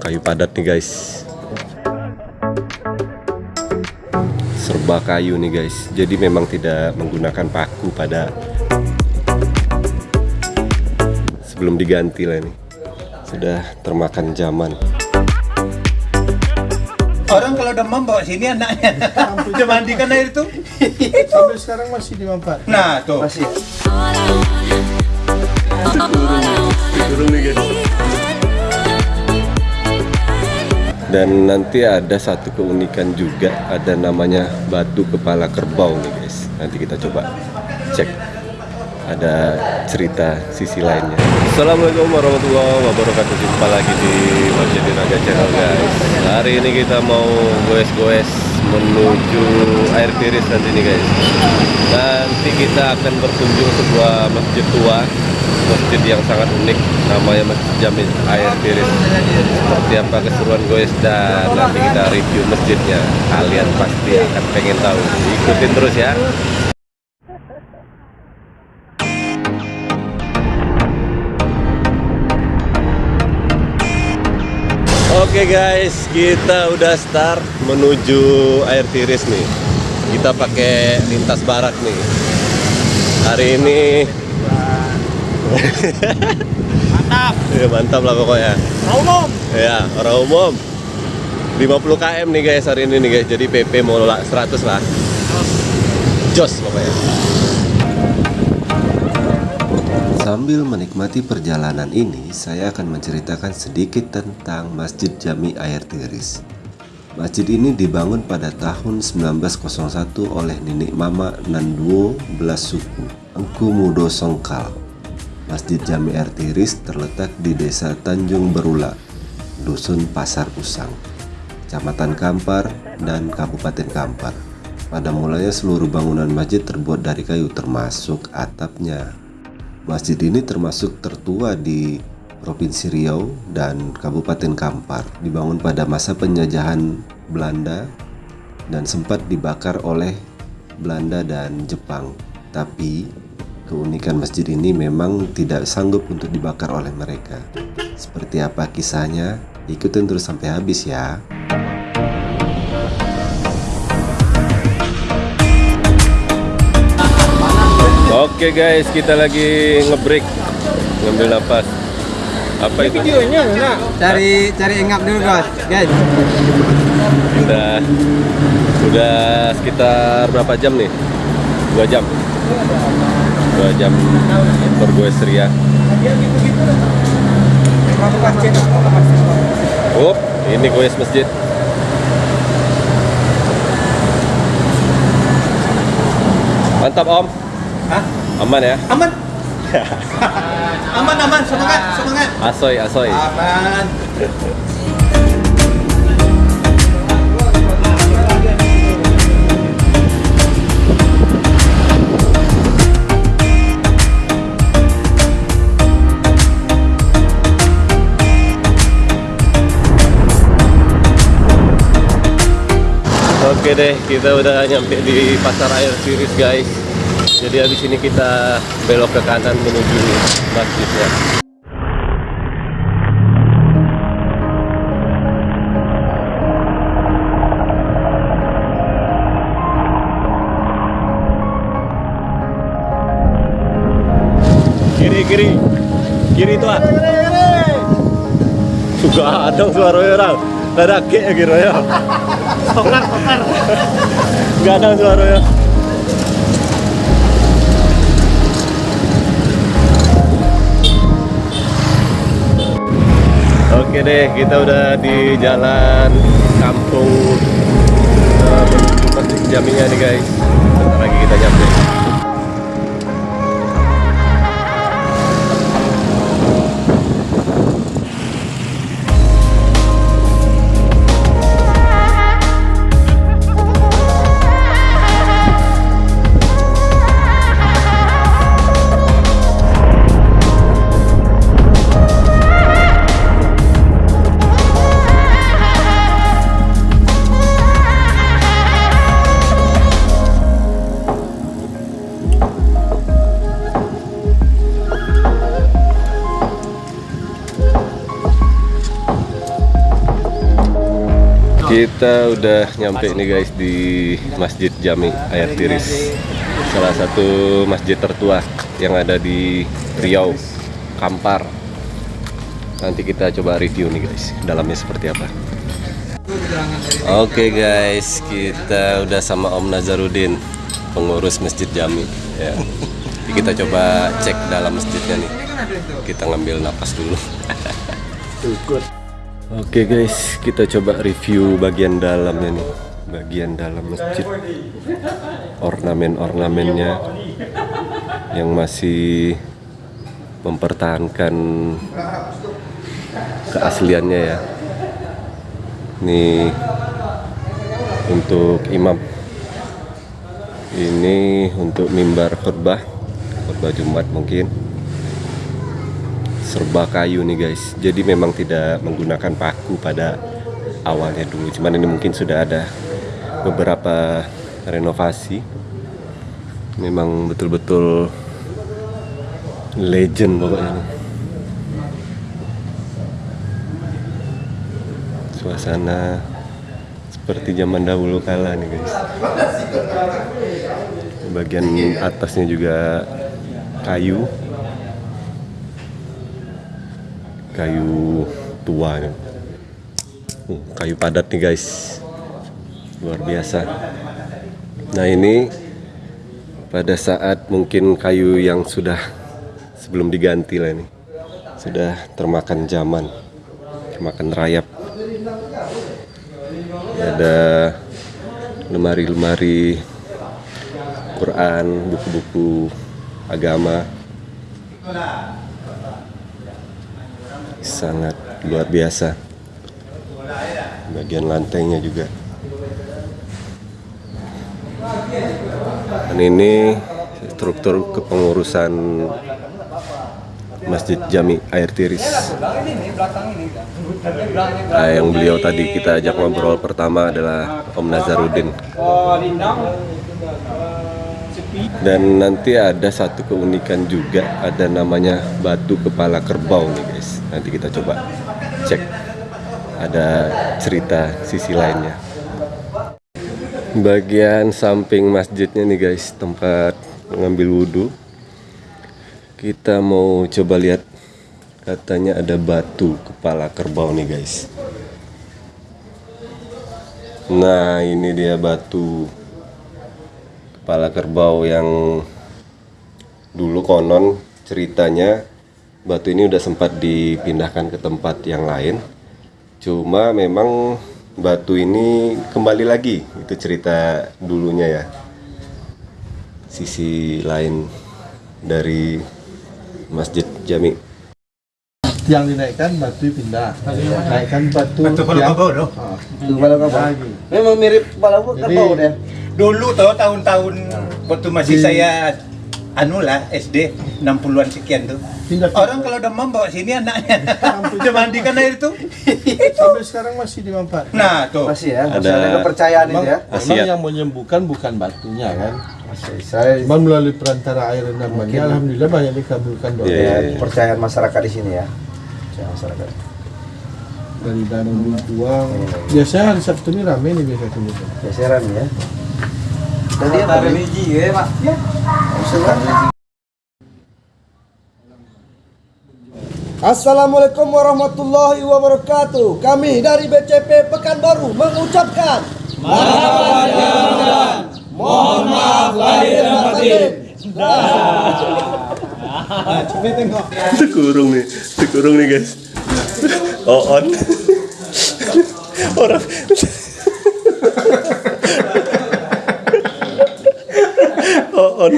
kayu padat nih guys serba kayu nih guys jadi memang tidak menggunakan paku pada sebelum diganti lah ini sudah termakan zaman Orang kalau demam bawa sini anaknya. Dimandikan air itu. Sampai sekarang masih dimanfaat. Nah, tuh. Masih. turun nih guys dan nanti ada satu keunikan juga ada namanya batu kepala kerbau nih guys. Nanti kita coba cek. Ada cerita sisi lainnya. Assalamualaikum warahmatullahi wabarakatuh. Jumpa lagi di Masjid Raga Channel guys. Hari ini kita mau goes-goes menuju air tiris nanti nih guys. Nanti kita akan berkunjung sebuah masjid tua masjid yang sangat unik. Namanya Masjid Jamin Air Tiris seperti apa keseruan goes dan nanti kita review masjidnya. Kalian pasti akan pengen tahu. Ikutin terus ya. Oke guys, kita udah start menuju air tiris nih. Kita pakai lintas barat nih. Hari ini Mantap. ya mantap lah pokoknya. Umum. Ya, orang umum 50 km nih guys hari ini nih guys. Jadi PP mau lah 100 lah. Jos pokoknya. Sambil menikmati perjalanan ini, saya akan menceritakan sedikit tentang Masjid Jami Air Tiris. Masjid ini dibangun pada tahun 1901 oleh Nenek Mama Nanduo Belas Suku, Engku Mudo Songkal. Masjid Jami Air Tiris terletak di Desa Tanjung Berula, Dusun Pasar Usang, Kecamatan Kampar, dan Kabupaten Kampar. Pada mulanya seluruh bangunan masjid terbuat dari kayu termasuk atapnya. Masjid ini termasuk tertua di Provinsi Riau dan Kabupaten Kampar. Dibangun pada masa penjajahan Belanda dan sempat dibakar oleh Belanda dan Jepang. Tapi keunikan masjid ini memang tidak sanggup untuk dibakar oleh mereka. Seperti apa kisahnya? Ikutin terus sampai habis ya. Oke guys, kita lagi ngebreak, ngambil nafas. Apa itu? Videonya mana? cari cari engap dulu guys guys Udah, udah sekitar berapa jam nih? Dua jam. Dua jam bergoes ria. Oh, ini goes masjid. Mantap om. Hah? Aman ya? Aman. aman, aman. Semangat, semangat. Asoy, asoy. Aman. Oke deh, kita udah nyampe di pasar air tiris guys. Jadi habis ini kita belok ke kanan menuju masjidnya. Kiri kiri, kiri tuh. ah. Juga ada suaranya orang. Ada kek ya kira ya. Kokar. Gak ada suaranya. Oke deh, kita udah di jalan kampung eh, menuju Masjid Jaminya nih guys. Bentar lagi kita udah nyampe nih guys di Masjid Jami Air Tiris. Salah satu masjid tertua yang ada di Riau, Kampar. Nanti kita coba review nih guys, dalamnya seperti apa. Oke guys, kita udah sama Om Nazarudin, pengurus Masjid Jami ya. Kita coba cek dalam masjidnya nih. Kita ngambil napas dulu Oke guys, kita coba review bagian dalamnya nih. Bagian dalam masjid. Ornamen-ornamennya yang masih mempertahankan keasliannya ya. Nih untuk imam. Ini untuk mimbar khutbah, khutbah Jumat mungkin serba kayu nih guys. Jadi memang tidak menggunakan paku pada awalnya dulu. Cuman ini mungkin sudah ada beberapa renovasi. Memang betul-betul legend pokoknya suasana seperti zaman dahulu kala nih guys. Bagian atasnya juga kayu kayu tua. Uh, kayu padat nih guys. Luar biasa. Nah ini pada saat mungkin kayu yang sudah sebelum diganti lah ini sudah termakan zaman termakan rayap. Ada lemari-lemari Quran buku-buku agama sangat luar biasa. Bagian lantainya juga. Dan ini struktur kepengurusan Masjid Jami Air Tiris. Nah, yang beliau tadi kita ajak ngobrol pertama adalah Om Nazarudin. Dan nanti ada satu keunikan juga ada namanya batu kepala kerbau nih guys nanti kita coba cek. Ada cerita sisi lainnya. Bagian samping masjidnya nih guys tempat mengambil wudhu. Kita mau coba lihat. Katanya ada batu kepala kerbau nih guys. Nah ini dia batu kepala kerbau yang dulu konon ceritanya batu ini udah sempat dipindahkan ke tempat yang lain cuma memang batu ini kembali lagi itu cerita dulunya ya sisi lain dari Masjid Jami Yang dinaikkan batu pindah. Naikkan batu. Batu kepala kerbau loh. Ah, Kepala kerbau. lagi. Memang mirip kepala Jadi- deh. Dulu tuh tahun-tahun waktu masih Di- saya anu lah SD 60-an sekian tuh. Pindah- Orang kalau demam bawa sini anaknya. Cuma mandikan air itu. Sampai sekarang masih dimanfaatkan. Nah, tuh. Masih ya, masih Ada- ada kepercayaan Memang, itu ya. memang Asiat. yang menyembuhkan bukan batunya kan. Masih saya Cuman melalui perantara air redamannya, alhamdulillah banyak dikabulkan doa Iya, iya, iya. kepercayaan masyarakat di sini ya. Kepercayaan masyarakat. dari danau buang. Biasanya hari Sabtu ini rame nih biasa tuh. Geseran ya. Tadi apa? religi ya, Pak. Ya. Assalamualaikum warahmatullahi wabarakatuh. Kami dari BCP Pekanbaru mengucapkan Mohon maaf lahir dan batin. Tekurung nih, tekurung nih guys. Oh on. Orang. Oh on.